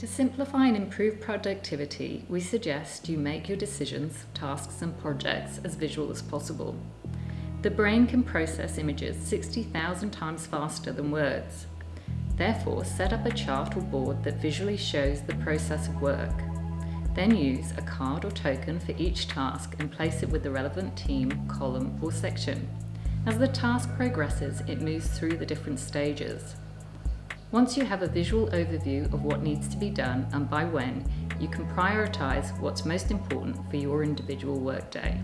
To simplify and improve productivity, we suggest you make your decisions, tasks and projects as visual as possible. The brain can process images 60,000 times faster than words. Therefore, set up a chart or board that visually shows the process of work. Then use a card or token for each task and place it with the relevant team, column or section. As the task progresses, it moves through the different stages. Once you have a visual overview of what needs to be done and by when, you can prioritise what's most important for your individual workday.